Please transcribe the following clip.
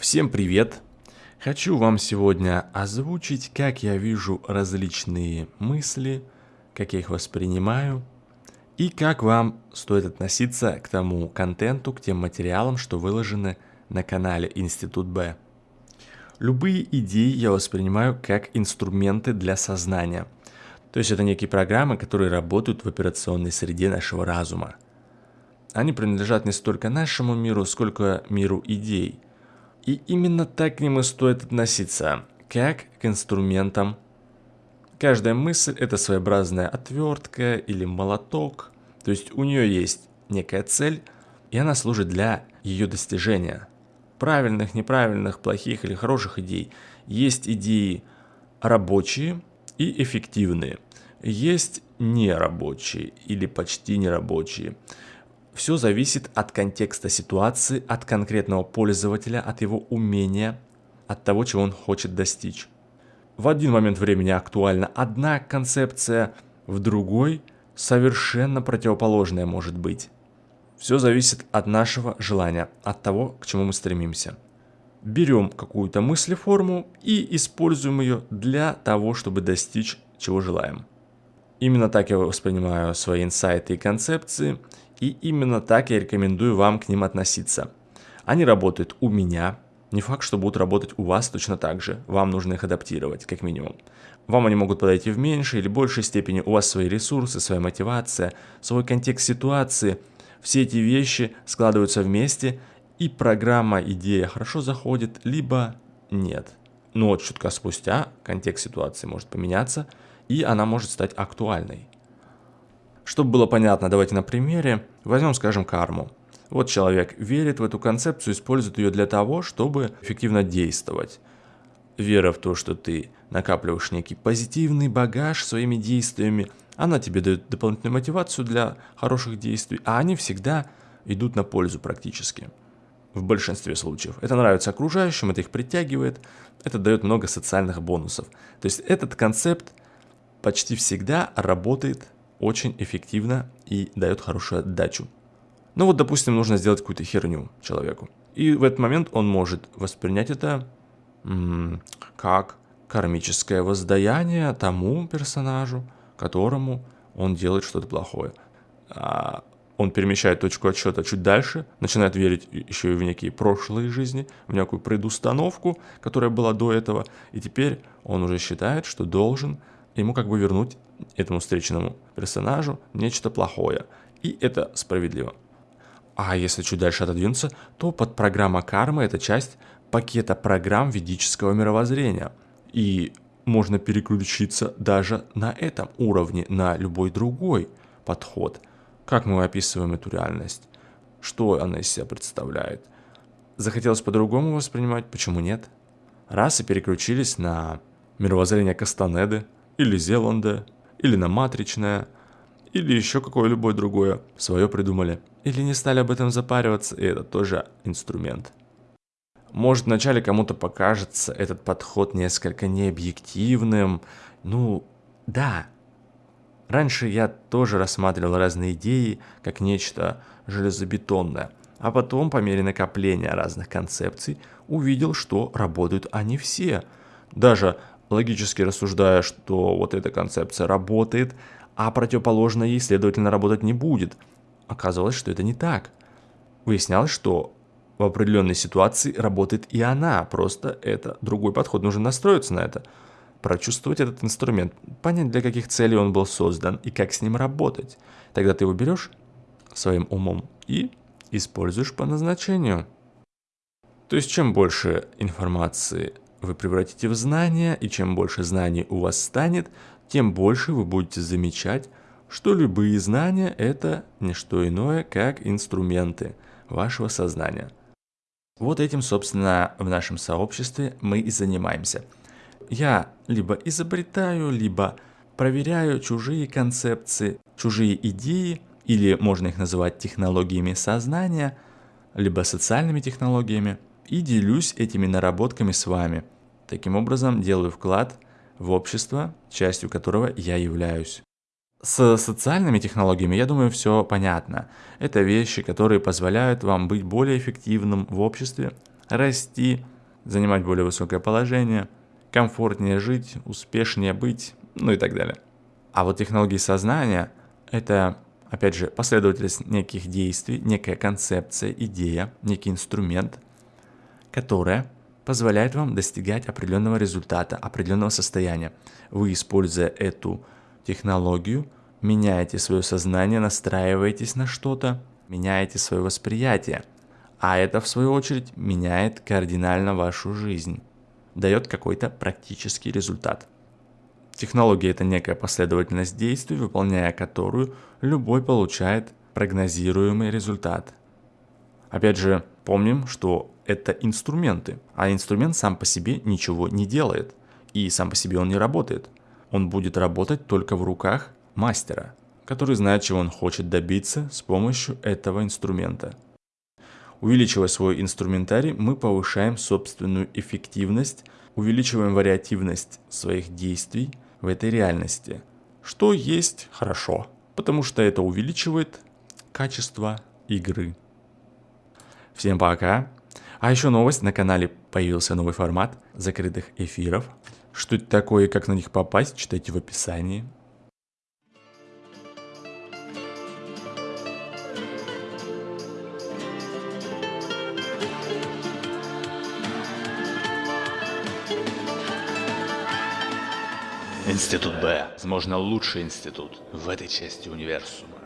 Всем привет! Хочу вам сегодня озвучить, как я вижу различные мысли, как я их воспринимаю, и как вам стоит относиться к тому контенту, к тем материалам, что выложены на канале Институт Б. Любые идеи я воспринимаю как инструменты для сознания. То есть это некие программы, которые работают в операционной среде нашего разума. Они принадлежат не столько нашему миру, сколько миру идей – и именно так к ним и стоит относиться, как к инструментам. Каждая мысль – это своеобразная отвертка или молоток, то есть у нее есть некая цель, и она служит для ее достижения. Правильных, неправильных, плохих или хороших идей. Есть идеи рабочие и эффективные. Есть нерабочие или почти нерабочие. Все зависит от контекста ситуации, от конкретного пользователя, от его умения, от того, чего он хочет достичь. В один момент времени актуальна одна концепция, в другой совершенно противоположная может быть. Все зависит от нашего желания, от того, к чему мы стремимся. Берем какую-то мыслеформу и используем ее для того, чтобы достичь чего желаем. Именно так я воспринимаю свои инсайты и концепции – и именно так я рекомендую вам к ним относиться. Они работают у меня, не факт, что будут работать у вас точно так же. Вам нужно их адаптировать, как минимум. Вам они могут подойти в меньшей или большей степени. У вас свои ресурсы, своя мотивация, свой контекст ситуации. Все эти вещи складываются вместе, и программа, идея хорошо заходит, либо нет. Но вот чутка спустя контекст ситуации может поменяться, и она может стать актуальной. Чтобы было понятно, давайте на примере возьмем, скажем, карму. Вот человек верит в эту концепцию, использует ее для того, чтобы эффективно действовать. Вера в то, что ты накапливаешь некий позитивный багаж своими действиями, она тебе дает дополнительную мотивацию для хороших действий, а они всегда идут на пользу практически. В большинстве случаев. Это нравится окружающим, это их притягивает, это дает много социальных бонусов. То есть этот концепт почти всегда работает очень эффективно и дает хорошую отдачу. Ну вот, допустим, нужно сделать какую-то херню человеку. И в этот момент он может воспринять это как кармическое воздаяние тому персонажу, которому он делает что-то плохое. А он перемещает точку отсчета чуть дальше, начинает верить еще и в некие прошлые жизни, в некую предустановку, которая была до этого, и теперь он уже считает, что должен ему как бы вернуть этому встреченному персонажу нечто плохое. И это справедливо. А если чуть дальше отодвинуться, то подпрограмма кармы – это часть пакета программ ведического мировоззрения. И можно переключиться даже на этом уровне, на любой другой подход. Как мы описываем эту реальность? Что она из себя представляет? Захотелось по-другому воспринимать? Почему нет? Раз и переключились на мировоззрение Кастанеды или Зеланда, или на матричное, или еще какое-либо другое свое придумали. Или не стали об этом запариваться, и это тоже инструмент. Может, вначале кому-то покажется этот подход несколько необъективным. Ну, да. Раньше я тоже рассматривал разные идеи как нечто железобетонное. А потом, по мере накопления разных концепций, увидел, что работают они все. Даже логически рассуждая, что вот эта концепция работает, а противоположная ей, следовательно, работать не будет. Оказалось, что это не так. Выяснялось, что в определенной ситуации работает и она, просто это другой подход, нужно настроиться на это, прочувствовать этот инструмент, понять, для каких целей он был создан и как с ним работать. Тогда ты его берешь своим умом и используешь по назначению. То есть чем больше информации вы превратите в знания, и чем больше знаний у вас станет, тем больше вы будете замечать, что любые знания – это не что иное, как инструменты вашего сознания. Вот этим, собственно, в нашем сообществе мы и занимаемся. Я либо изобретаю, либо проверяю чужие концепции, чужие идеи, или можно их называть технологиями сознания, либо социальными технологиями – и делюсь этими наработками с вами. Таким образом, делаю вклад в общество, частью которого я являюсь. С социальными технологиями, я думаю, все понятно. Это вещи, которые позволяют вам быть более эффективным в обществе, расти, занимать более высокое положение, комфортнее жить, успешнее быть, ну и так далее. А вот технологии сознания – это, опять же, последовательность неких действий, некая концепция, идея, некий инструмент, которая позволяет вам достигать определенного результата, определенного состояния. Вы, используя эту технологию, меняете свое сознание, настраиваетесь на что-то, меняете свое восприятие. А это, в свою очередь, меняет кардинально вашу жизнь, дает какой-то практический результат. Технология – это некая последовательность действий, выполняя которую любой получает прогнозируемый результат. Опять же, помним, что это инструменты, а инструмент сам по себе ничего не делает, и сам по себе он не работает. Он будет работать только в руках мастера, который знает, чего он хочет добиться с помощью этого инструмента. Увеличивая свой инструментарий, мы повышаем собственную эффективность, увеличиваем вариативность своих действий в этой реальности, что есть хорошо, потому что это увеличивает качество игры. Всем пока! А еще новость, на канале появился новый формат закрытых эфиров. Что это такое и как на них попасть, читайте в описании. Институт Б. Возможно, лучший институт в этой части универсума.